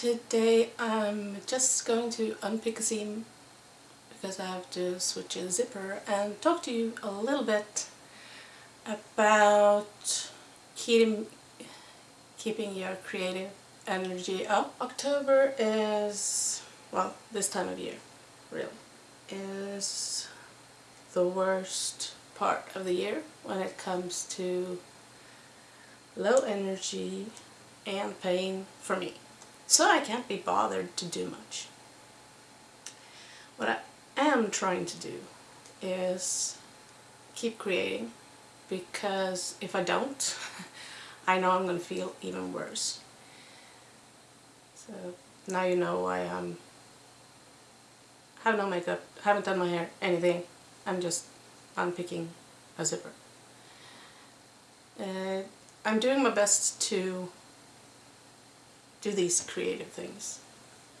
today I'm just going to unpick a seam because I have to switch a zipper and talk to you a little bit about keeping, keeping your creative energy up. October is, well, this time of year, really, is the worst part of the year when it comes to low energy and pain for me. So I can't be bothered to do much. What I am trying to do is keep creating because if I don't, I know I'm going to feel even worse. So now you know why I'm have no makeup, haven't done my hair, anything. I'm just unpicking a zipper. Uh, I'm doing my best to do these creative things.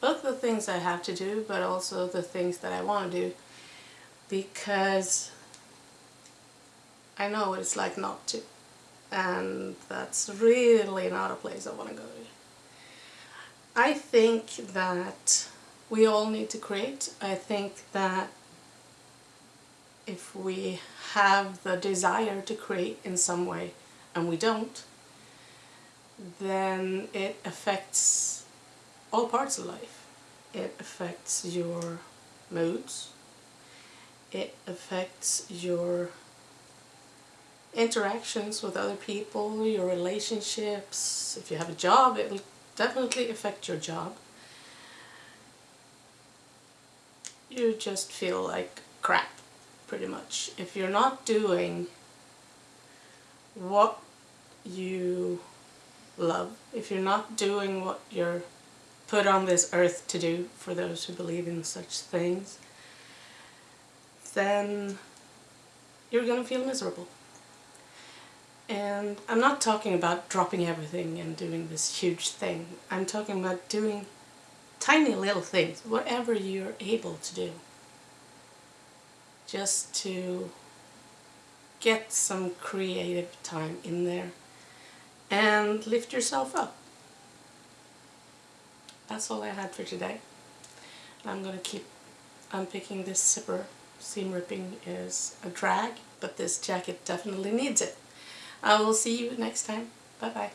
Both the things I have to do, but also the things that I want to do because I know what it's like not to. And that's really not a place I want to go to. I think that we all need to create. I think that if we have the desire to create in some way and we don't, then it affects all parts of life. It affects your moods, it affects your interactions with other people, your relationships, if you have a job it will definitely affect your job. You just feel like crap pretty much. If you're not doing what you love, if you're not doing what you're put on this earth to do, for those who believe in such things, then you're going to feel miserable. And I'm not talking about dropping everything and doing this huge thing. I'm talking about doing tiny little things, whatever you're able to do. Just to get some creative time in there and lift yourself up. That's all I had for today. I'm to keep unpicking this zipper. Seam ripping is a drag, but this jacket definitely needs it. I will see you next time. Bye bye.